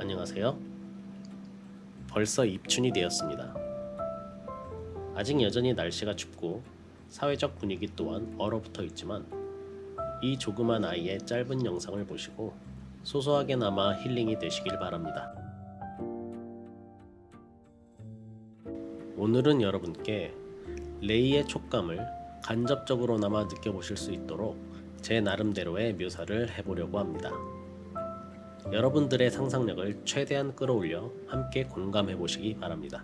안녕하세요. 벌써 입춘이 되었습니다. 아직 여전히 날씨가 춥고 사회적 분위기 또한 얼어붙어 있지만 이 조그만 아이의 짧은 영상을 보시고 소소하게나마 힐링이 되시길 바랍니다. 오늘은 여러분께 레이의 촉감을 간접적으로나마 느껴보실 수 있도록 제 나름대로의 묘사를 해보려고 합니다. 여러분들의 상상력을 최대한 끌어올려 함께 공감해 보시기 바랍니다.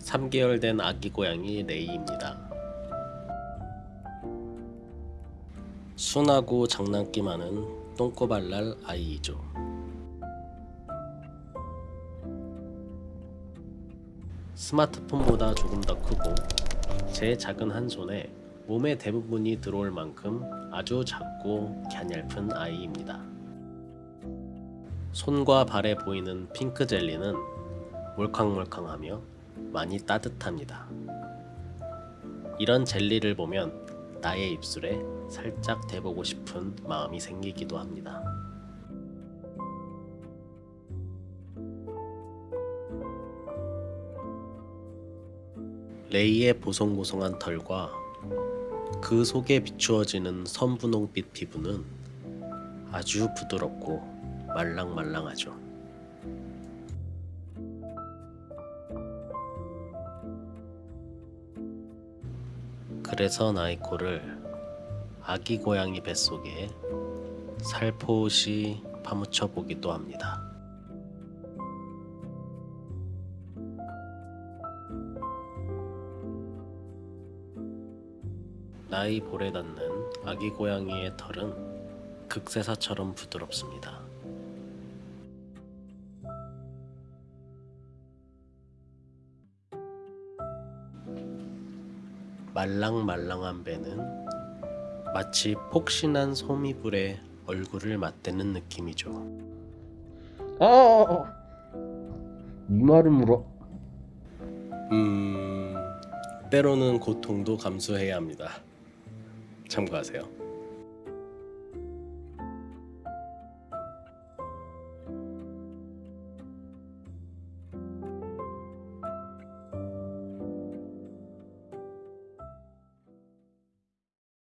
(3개월) 된 아기 고양이 레이입니다. 순하고 장난기 많은 똥꼬발랄 아이이죠. 스마트폰보다 조금 더 크고 제 작은 한 손에 몸의 대부분이 들어올 만큼 아주 작고 갸냘픈 아이입니다. 손과 발에 보이는 핑크 젤리는 몰캉몰캉하며 많이 따뜻합니다. 이런 젤리를 보면 나의 입술에 살짝 대보고 싶은 마음이 생기기도 합니다. 레이의 보송보송한 털과 그 속에 비추어지는 선분홍빛 피부는 아주 부드럽고 말랑말랑하죠. 그래서 나이코를 아기 고양이 뱃속에 살포시 파묻혀 보기도 합니다. 나이 볼에 닿는 아기 고양이의 털은 극세사처럼 부드럽습니다. 말랑말랑한 배는 마치 폭신한 소미불에 얼굴을 맞대는 느낌이죠. 아, 이 말은 물어. 음, 때로는 고통도 감수해야 합니다. 참고하세요.